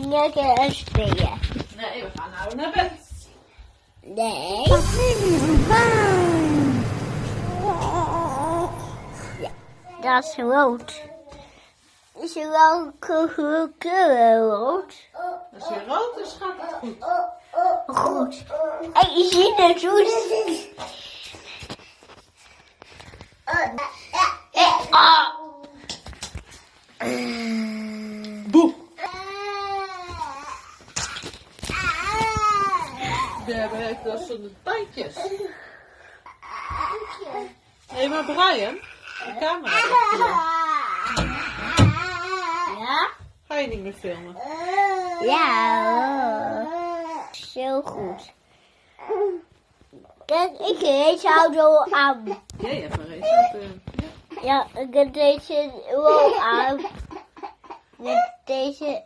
Lekker een spelen. Nee, we gaan nou naar bed. Nee. Ja, dat is rood. Is er wel kleur rood? Als je rood is, gaat het goed. Goed. En je ziet het goed. Ah. We hebben echt wel zo'n tandjes. Hé, maar Brian, de camera hier. Ja? Ga je niet meer filmen? Ja. Zo goed. Kijk, ik deze auto aan. Jij hebt een race auto. Ja, ik heb deze wel aan. Met deze,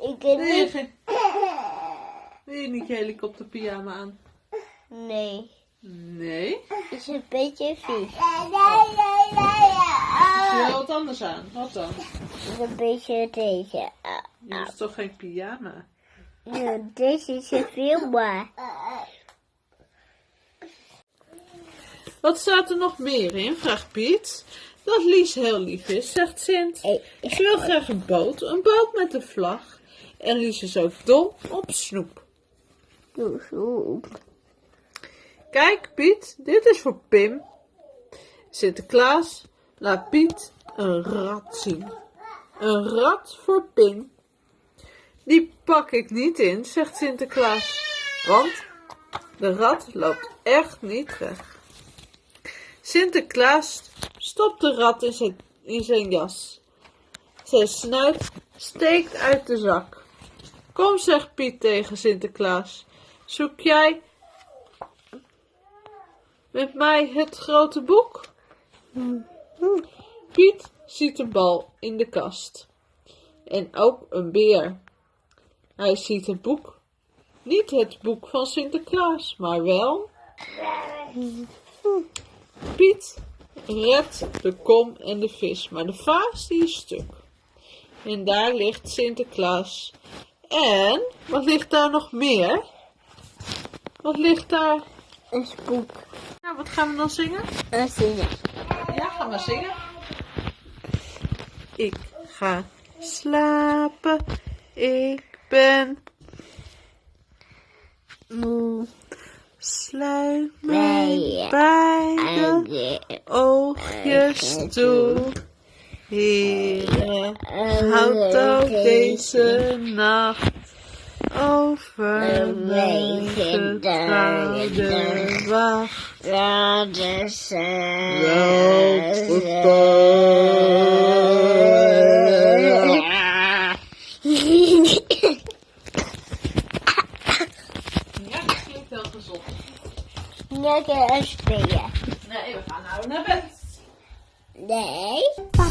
ik heb niet. Wil je niet je helikopterpyjama aan? Nee, Nee. is een beetje vies. Wil je wat anders aan? Wat dan? Is een beetje deze. Je is toch geen pyjama? Ja, deze is een veel maar. Wat staat er nog meer in? vraagt Piet. Dat Lies heel lief is, zegt Sint. Ze wil graag een boot, een boot met een vlag. En Lies is ook dol op snoep. Kijk Piet, dit is voor Pim. Sinterklaas laat Piet een rat zien. Een rat voor Pim. Die pak ik niet in, zegt Sinterklaas. Want de rat loopt echt niet weg. Sinterklaas stopt de rat in zijn, in zijn jas. Zijn snuit steekt uit de zak. Kom, zegt Piet tegen Sinterklaas. Zoek jij met mij het grote boek? Piet ziet een bal in de kast. En ook een beer. Hij ziet het boek. Niet het boek van Sinterklaas, maar wel. Piet redt de kom en de vis, maar de vaas die is stuk. En daar ligt Sinterklaas. En, wat ligt daar nog meer? Wat ligt daar? Een spook. Nou, wat gaan we dan zingen? Een zingen. Ja, gaan we zingen. Ik ga slapen. Ik ben Moe. sluit mijn beide En oogjes toe. Heren, houd ook deze nacht over beetje getrouwde wacht. Ja. Ja, dat klinkt wel gezond. Lekker een spelen. Nee, we gaan nou naar bed. Nee. Papa,